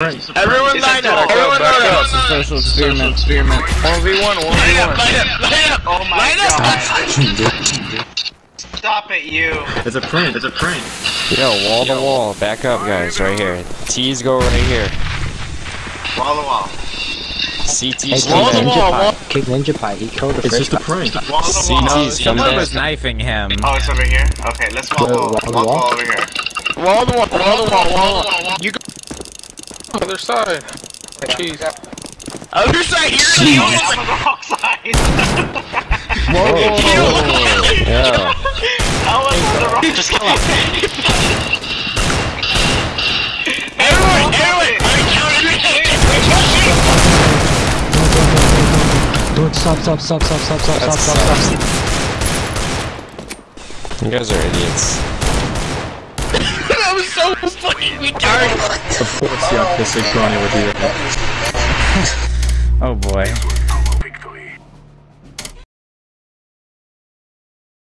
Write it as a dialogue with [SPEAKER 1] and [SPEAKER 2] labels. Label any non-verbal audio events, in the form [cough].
[SPEAKER 1] Everyone line up. Everyone line up.
[SPEAKER 2] It's a social experiment. Experiment.
[SPEAKER 1] 1v1, 1v1.
[SPEAKER 3] Line up, line up, line up.
[SPEAKER 4] Oh my
[SPEAKER 3] line up.
[SPEAKER 4] god. Stop it, you.
[SPEAKER 1] It's a prank. It's a prank.
[SPEAKER 5] Yo, wall to wall. Back up, guys. Right here. T's go right here.
[SPEAKER 4] Wall to wall.
[SPEAKER 5] CT's
[SPEAKER 6] Hey,
[SPEAKER 5] come
[SPEAKER 1] Wall to wall,
[SPEAKER 6] Ninja
[SPEAKER 1] wall.
[SPEAKER 6] Pie. King Ninja Pie. He killed the
[SPEAKER 1] It's
[SPEAKER 6] first
[SPEAKER 1] just a
[SPEAKER 6] guy.
[SPEAKER 1] prank.
[SPEAKER 4] Wall to wall.
[SPEAKER 5] CT's come
[SPEAKER 2] oh,
[SPEAKER 5] Someone
[SPEAKER 2] was knifing him.
[SPEAKER 4] Oh, it's over here? Okay, let's wall to wall.
[SPEAKER 6] wall to
[SPEAKER 4] Wall
[SPEAKER 6] wall?
[SPEAKER 4] wall over here.
[SPEAKER 1] Wall to wall, wall to wall, wall to wall. You go. Other side. Jeez.
[SPEAKER 3] Other side here.
[SPEAKER 4] I'm
[SPEAKER 3] you
[SPEAKER 4] on the wrong side. [laughs]
[SPEAKER 5] Whoa, oh, [laughs] Yeah.
[SPEAKER 4] How was on the wrong Just kill him.
[SPEAKER 3] Everyone, everyone.
[SPEAKER 6] Dude, stop, stop, stop, stop, stop, stop,
[SPEAKER 5] That
[SPEAKER 6] stop, stop, stop.
[SPEAKER 5] You guys are idiots.
[SPEAKER 3] That was fucking retarded.
[SPEAKER 1] Of course, the autistic Granny would do that.
[SPEAKER 2] Oh boy.